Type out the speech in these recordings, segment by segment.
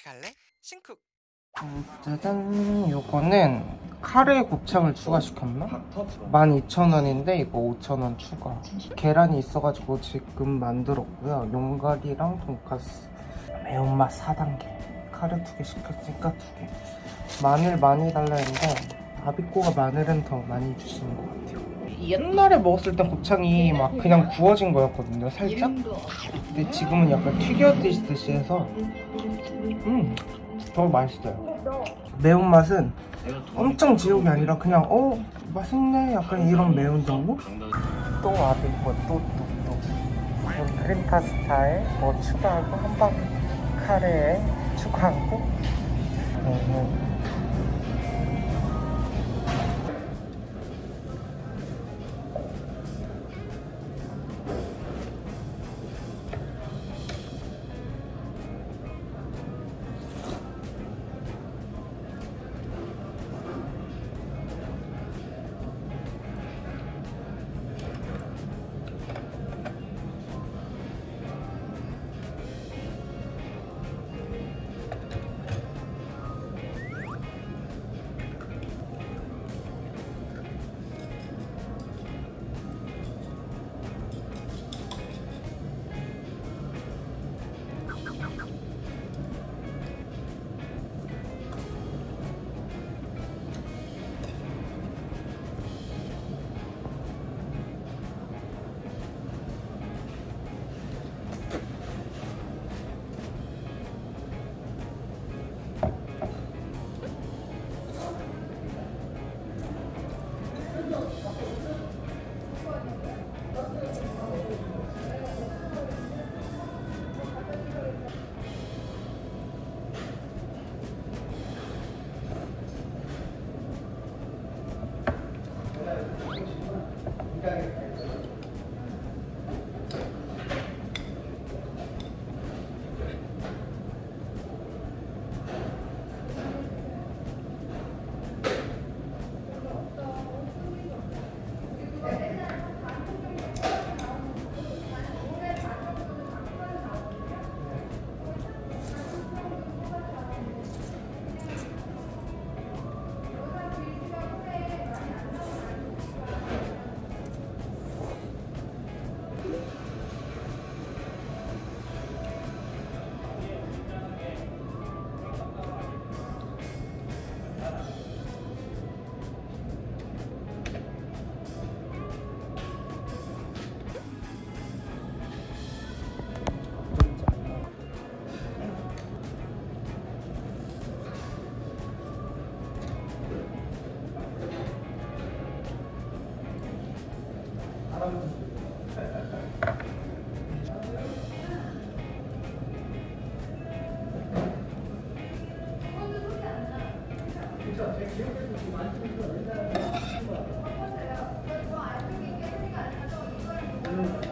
같이 갈래? 음, 짜잔. 요거는 카레 곱창을 추가시켰나? 12,000원인데 이거 5,000원 추가. 계란이 있어가지고 지금 만들었고요. 용가리랑 돈까스. 매운맛 4단계. 카레 두 개 시켰으니까 두개. 마늘 많이 달라 했는데 아비꼬가 마늘은 더 많이 주시는 것 같아요 옛날에 먹었을 땐 곱창이 막 그냥 구워진 거였거든요 살짝? 근데 지금은 약간 튀겨드시듯이 해서 음, 더 맛있어요. 매운맛은 엄청 지옥이 아니라 그냥 어 맛있네? 약간 이런 매운 정도? 또 아비꼬 또또또. 크림 파스타에 뭐 추가하고 한방 카레에 추가하고 어,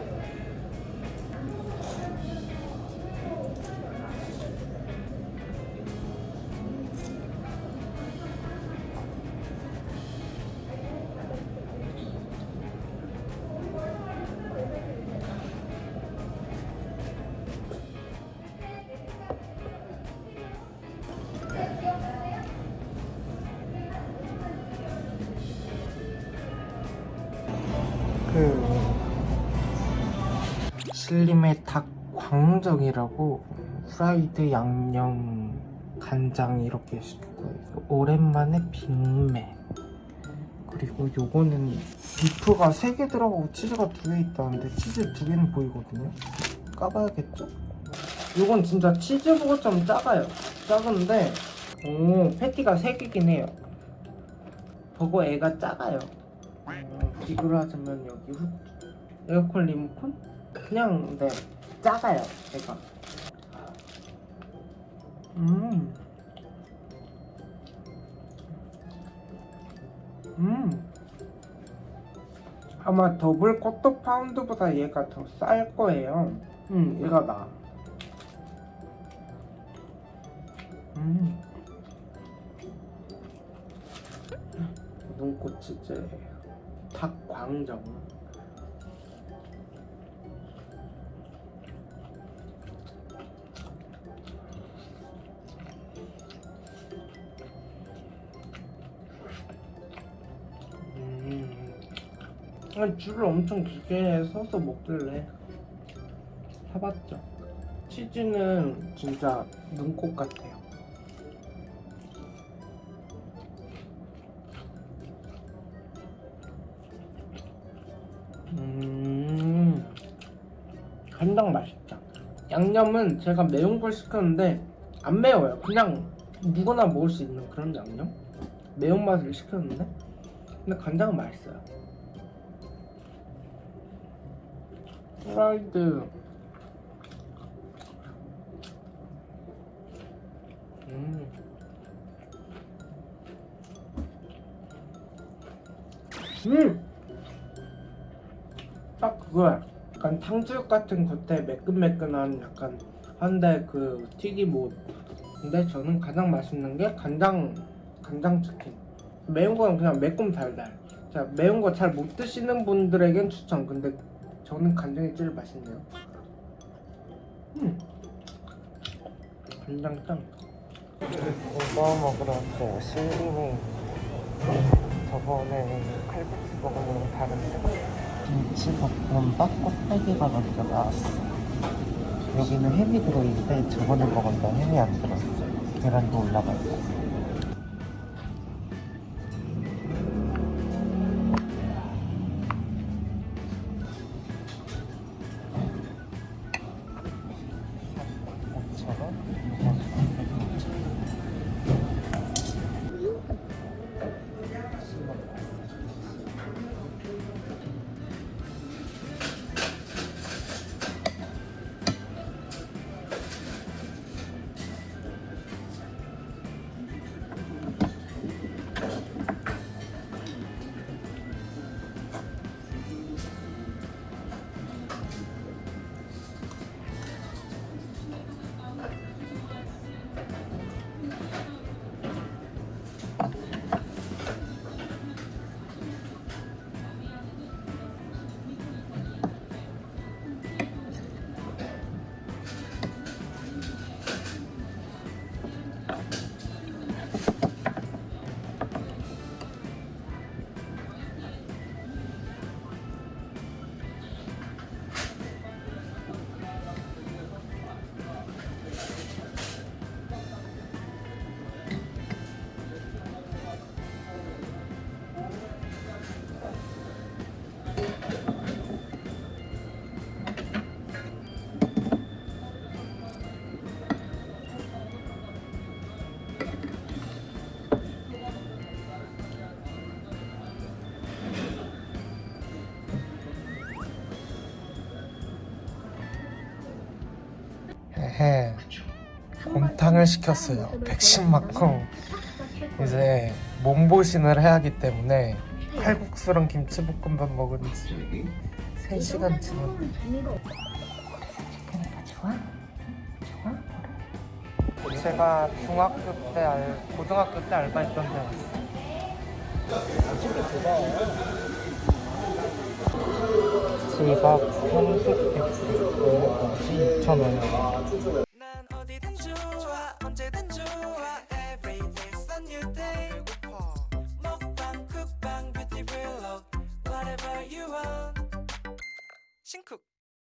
그 신림의 닭 광정이라고 프라이드 양념 간장 이렇게 시켰고요 오랜만에 빅맥. 그리고 요거는 비프가 3개 들어가고 치즈가 2개 있다는데 치즈 2개는 보이거든요. 까봐야겠죠? 요건 진짜 치즈보다 좀 작아요. 작은데 오 패티가 3개긴 해요. 버거 애가 작아요. 어, 비교를 하자면 여기 후, 에어컨 리모컨? 그냥 네 작아요 애가 음. 음. 아마 더블 쿼터 파운드보다 얘가 더 쌀 거예요. 음, 얘가 나. 음. 눈꽃치즈 박광정 음, 줄을 엄청 길게 서서 먹길래 사봤죠. 치즈는 진짜 눈꽃 같아. 간장 맛있다. 양념은 제가 매운 걸 시켰는데 안 매워요. 그냥 누구나 먹을 수 있는 그런 양념? 매운맛을 시켰는데 근데 간장은 맛있어요. 프라이드 음. 음! 딱 그거야. 약간 탕수육 같은 겉에 매끈매끈한 약간 한데 그 튀김 옷. 근데 저는 가장 맛있는 게 간장 간장 치킨. 매운 거는 그냥 매콤 달달. 자 매운 거 잘 못 드시는 분들에겐 추천. 근데 저는 간장이 제일 맛있네요. 음. 간장 짱. 이거 먹으러 왔어요. 실림이 저번에 칼국수 먹은 거랑 다른데 김치볶음밥 곱빼기가 먼저 나왔어. 여기는 햄이 들어있는데 저번에 건 햄이 안 들었어. 계란도 올라가 있고. 헤헤 곰탕을 시켰어요. 110 맞고. 이제 몸보신을 해야 하기 때문에 칼국수랑 김치볶음밥 먹은 지 3시간 지났네. 좋아? 좋아? 제가 중학교 때 알, 고등학교 때 알바했던 데 왔어요 지갑 30개 2,000원 난 어디든 좋아 언제든 좋아 Every day's a new day 먹방 쿡방 뷰티 블록 Whatever you want 신쿡